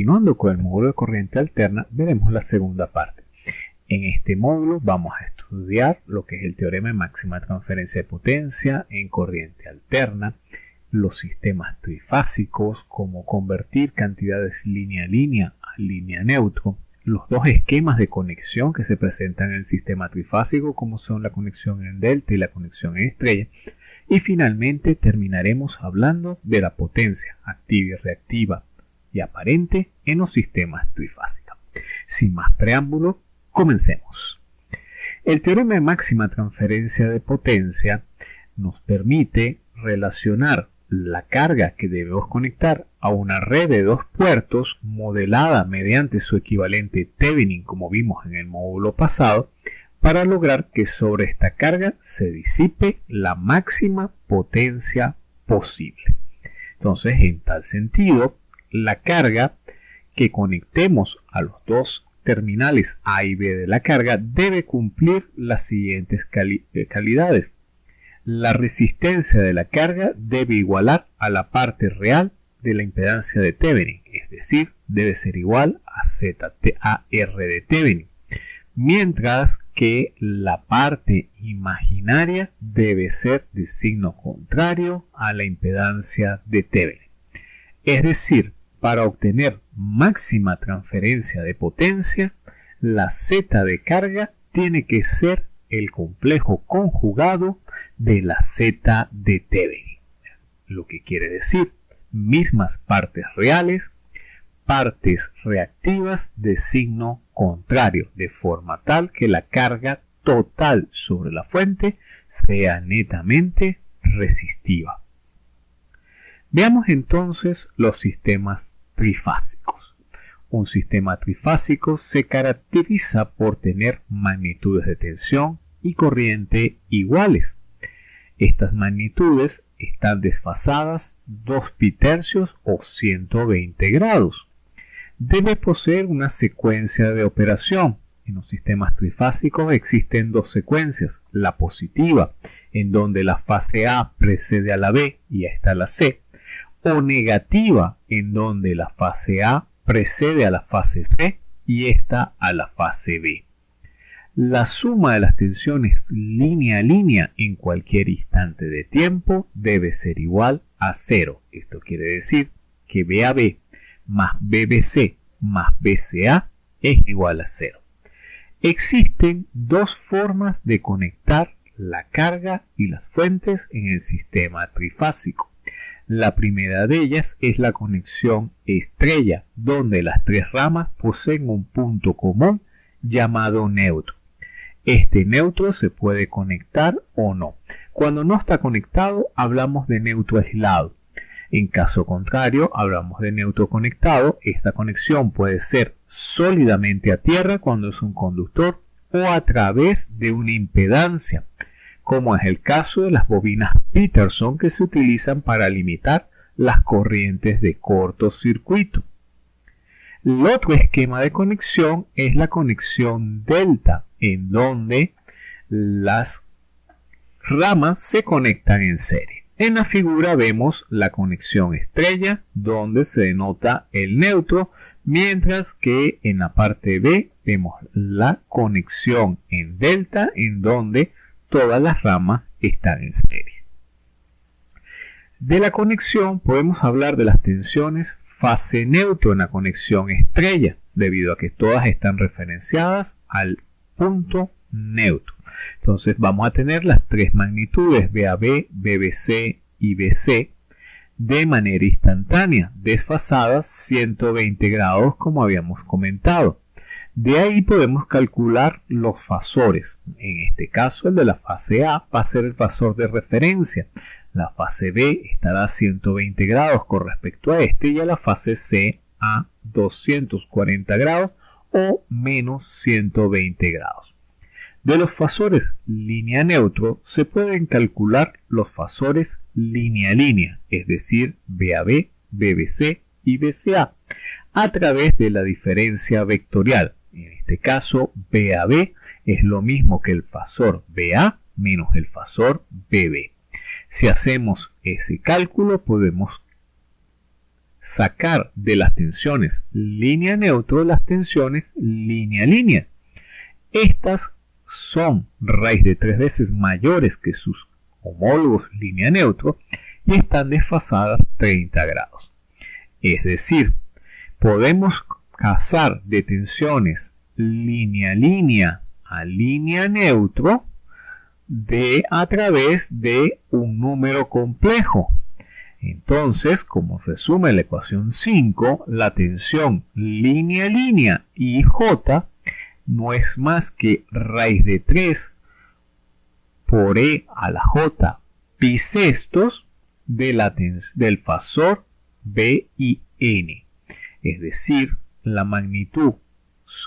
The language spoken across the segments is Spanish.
continuando con el módulo de corriente alterna, veremos la segunda parte. En este módulo vamos a estudiar lo que es el teorema de máxima transferencia de potencia en corriente alterna, los sistemas trifásicos, cómo convertir cantidades línea a línea a línea neutro, los dos esquemas de conexión que se presentan en el sistema trifásico, como son la conexión en delta y la conexión en estrella, y finalmente terminaremos hablando de la potencia activa y reactiva y aparente en los sistemas trifásicos. Sin más preámbulo, comencemos. El teorema de máxima transferencia de potencia nos permite relacionar la carga que debemos conectar a una red de dos puertos modelada mediante su equivalente Thevenin como vimos en el módulo pasado para lograr que sobre esta carga se disipe la máxima potencia posible. Entonces, en tal sentido, la carga que conectemos a los dos terminales A y B de la carga debe cumplir las siguientes eh, calidades. La resistencia de la carga debe igualar a la parte real de la impedancia de Thevenin, es decir, debe ser igual a ZAR de Thevenin mientras que la parte imaginaria debe ser de signo contrario a la impedancia de Thevenin. Es decir, para obtener máxima transferencia de potencia, la Z de carga tiene que ser el complejo conjugado de la Z de Thevenin. Lo que quiere decir mismas partes reales, partes reactivas de signo contrario, de forma tal que la carga total sobre la fuente sea netamente resistiva. Veamos entonces los sistemas trifásicos. Un sistema trifásico se caracteriza por tener magnitudes de tensión y corriente iguales. Estas magnitudes están desfasadas 2 tercios o 120 grados debe poseer una secuencia de operación. En los sistemas trifásicos existen dos secuencias, la positiva, en donde la fase A precede a la B y está la C, o negativa, en donde la fase A precede a la fase C y está a la fase B. La suma de las tensiones línea a línea en cualquier instante de tiempo debe ser igual a cero. Esto quiere decir que BAB más BBC más BCA es igual a cero. Existen dos formas de conectar la carga y las fuentes en el sistema trifásico. La primera de ellas es la conexión estrella, donde las tres ramas poseen un punto común llamado neutro. Este neutro se puede conectar o no. Cuando no está conectado hablamos de neutro aislado. En caso contrario, hablamos de neutro conectado. Esta conexión puede ser sólidamente a tierra cuando es un conductor o a través de una impedancia, como es el caso de las bobinas Peterson que se utilizan para limitar las corrientes de cortocircuito. El otro esquema de conexión es la conexión delta, en donde las ramas se conectan en serie. En la figura vemos la conexión estrella donde se denota el neutro, mientras que en la parte B vemos la conexión en delta en donde todas las ramas están en serie. De la conexión podemos hablar de las tensiones fase neutro en la conexión estrella, debido a que todas están referenciadas al punto neutro. Entonces vamos a tener las tres magnitudes BAB, BBC y BC de manera instantánea, desfasadas 120 grados como habíamos comentado. De ahí podemos calcular los fasores. En este caso el de la fase A va a ser el fasor de referencia. La fase B estará a 120 grados con respecto a este y a la fase C a 240 grados o menos 120 grados. De los fasores línea neutro se pueden calcular los fasores línea línea, es decir, BAB, BBC y BCA, a través de la diferencia vectorial. En este caso, BAB es lo mismo que el fasor BA menos el fasor BB. Si hacemos ese cálculo, podemos sacar de las tensiones línea neutro las tensiones línea línea. Estas son raíz de tres veces mayores que sus homólogos línea neutro y están desfasadas 30 grados. Es decir, podemos casar de tensiones línea línea a línea neutro de a través de un número complejo. Entonces, como resume la ecuación 5, la tensión línea línea y J no es más que raíz de 3 por E a la J pi sextos de del fasor B y N. Es decir, la magnitud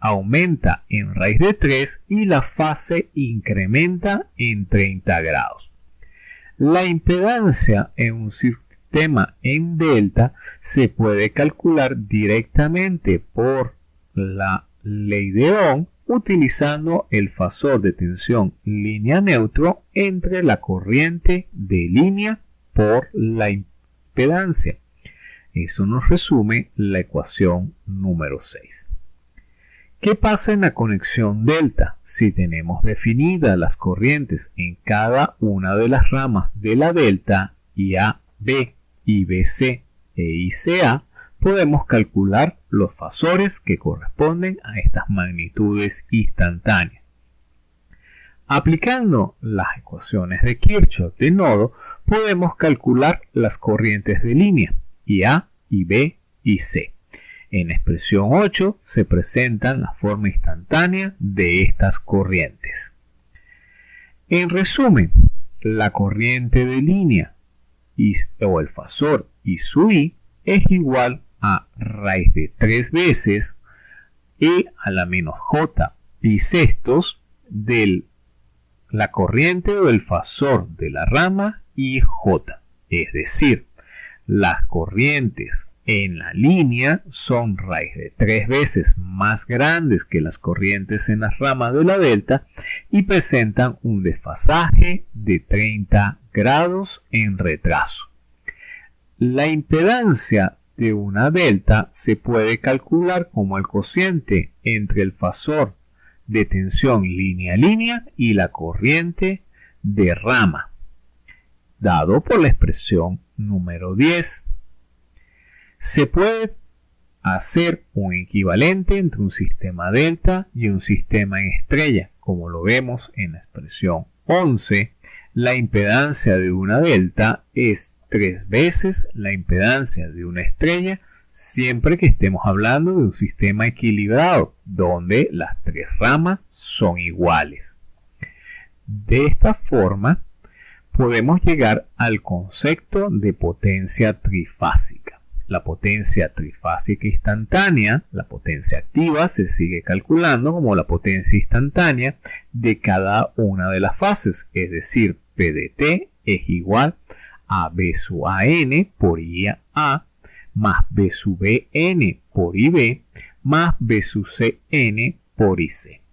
aumenta en raíz de 3 y la fase incrementa en 30 grados. La impedancia en un sistema en delta se puede calcular directamente por la ley de Ohm utilizando el fasor de tensión línea neutro entre la corriente de línea por la impedancia. Eso nos resume la ecuación número 6. ¿Qué pasa en la conexión delta? Si tenemos definidas las corrientes en cada una de las ramas de la delta, IAB, IBC e ICA, podemos calcular los fasores que corresponden a estas magnitudes instantáneas. Aplicando las ecuaciones de Kirchhoff de nodo, podemos calcular las corrientes de línea, IA, IB y C. En expresión 8 se presentan la forma instantánea de estas corrientes. En resumen, la corriente de línea o el fasor I su I es igual a raíz de 3 veces E a la menos J pi sextos de la corriente o el fasor de la rama IJ. Es decir, las corrientes en la línea son raíz de tres veces más grandes que las corrientes en las ramas de la delta y presentan un desfasaje de 30 grados en retraso. La impedancia de una delta se puede calcular como el cociente entre el fasor de tensión línea-línea y la corriente de rama, dado por la expresión número 10 se puede hacer un equivalente entre un sistema delta y un sistema en estrella, como lo vemos en la expresión 11. La impedancia de una delta es tres veces la impedancia de una estrella siempre que estemos hablando de un sistema equilibrado, donde las tres ramas son iguales. De esta forma, podemos llegar al concepto de potencia trifásica. La potencia trifásica instantánea, la potencia activa, se sigue calculando como la potencia instantánea de cada una de las fases, es decir, PDT es igual a B sub AN por IA más B sub BN por IB más B sub CN por IC.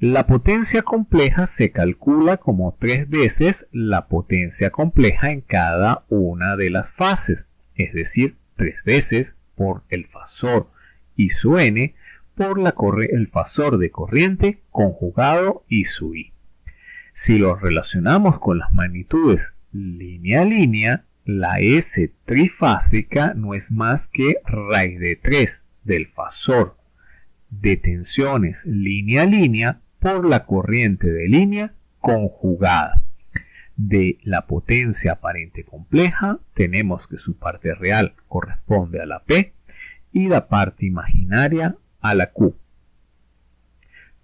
La potencia compleja se calcula como tres veces la potencia compleja en cada una de las fases, es decir, tres veces por el fasor I su n por la el fasor de corriente conjugado I su i. Si lo relacionamos con las magnitudes línea a línea, la S trifásica no es más que raíz de 3 del fasor de tensiones línea a línea por la corriente de línea conjugada de la potencia aparente compleja, tenemos que su parte real corresponde a la P y la parte imaginaria a la Q.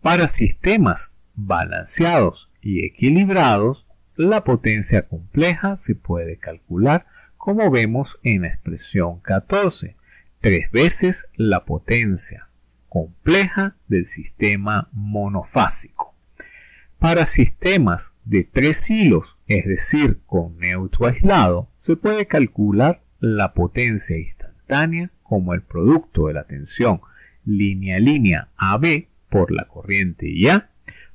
Para sistemas balanceados y equilibrados, la potencia compleja se puede calcular como vemos en la expresión 14, tres veces la potencia compleja del sistema monofásico. Para sistemas de tres hilos, es decir, con neutro aislado, se puede calcular la potencia instantánea como el producto de la tensión línea-línea AB por la corriente IA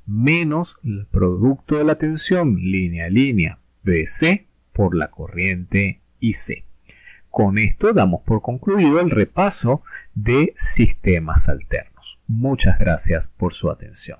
menos el producto de la tensión línea-línea BC por la corriente IC. Con esto damos por concluido el repaso de sistemas alternos. Muchas gracias por su atención.